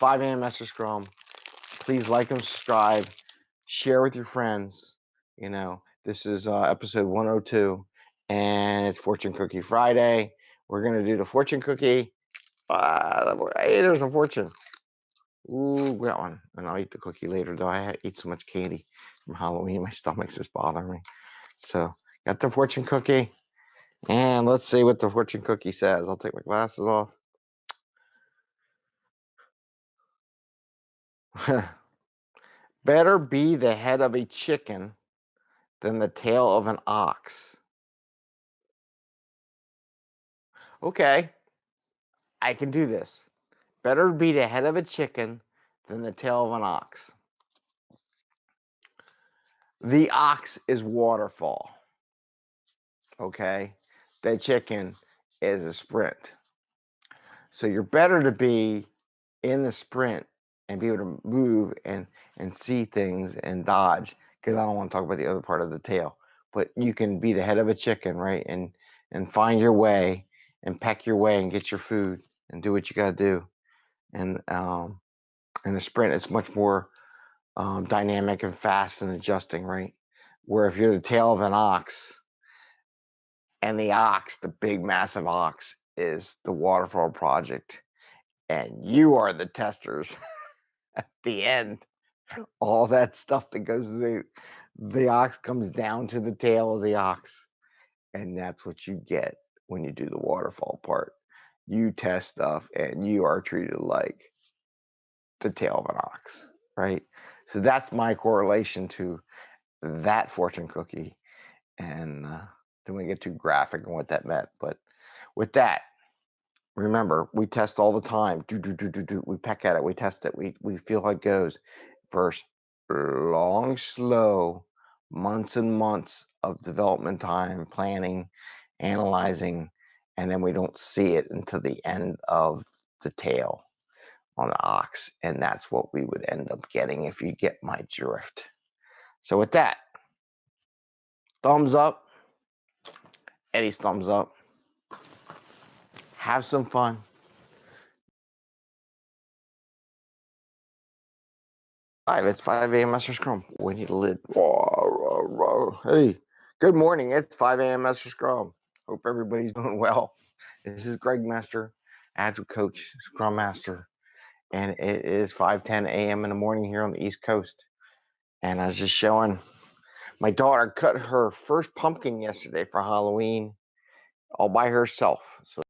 5 a.m. Master Scrum. Please like and subscribe. Share with your friends. You know, this is uh, episode 102, and it's Fortune Cookie Friday. We're gonna do the fortune cookie. Uh, hey, there's a fortune. Ooh, got one. And I'll eat the cookie later, though. I eat so much candy from Halloween, my stomach's just bothering me. So, got the fortune cookie. And let's see what the fortune cookie says. I'll take my glasses off. Better be the head of a chicken than the tail of an ox. Okay, I can do this. Better be the head of a chicken than the tail of an ox. The ox is waterfall. Okay, the chicken is a sprint. So you're better to be in the sprint and be able to move and and see things and dodge because I don't want to talk about the other part of the tail. But you can be the head of a chicken, right? And and find your way and peck your way and get your food and do what you got to do. And um, in the sprint, it's much more um, dynamic and fast and adjusting, right? Where if you're the tail of an ox, and the ox, the big massive ox, is the waterfall project, and you are the testers at the end. All that stuff that goes the the ox comes down to the tail of the ox, and that's what you get when you do the waterfall part. You test stuff, and you are treated like the tail of an ox, right? So that's my correlation to that fortune cookie, and. Uh, want to get too graphic on what that meant. But with that, remember, we test all the time. Do, do, do, do, do. We peck at it. We test it. We, we feel how it goes. First, long, slow, months and months of development time, planning, analyzing, and then we don't see it until the end of the tail on the ox. And that's what we would end up getting if you get my drift. So with that, thumbs up Eddie's thumbs up. Have some fun. Five. It's 5 a.m. Master Scrum. We need a lid. Hey, good morning. It's 5 a.m. Master Scrum. Hope everybody's doing well. This is Greg Master, Agile Coach, Scrum Master, and it is 5:10 a.m. in the morning here on the East Coast. And I was just showing my daughter cut her first pumpkin yesterday for Halloween all by herself. So